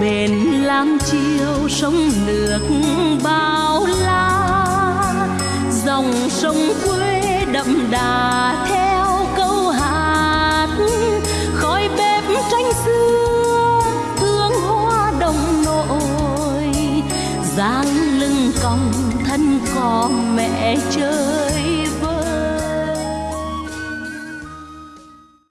bên lam chiêu sông nước bao la. Dòng sông quê đậm đà theo câu hát. Khói bếp tranh xưa, hương hoa đồng nội dáng lưng còng thân có mẹ chơi.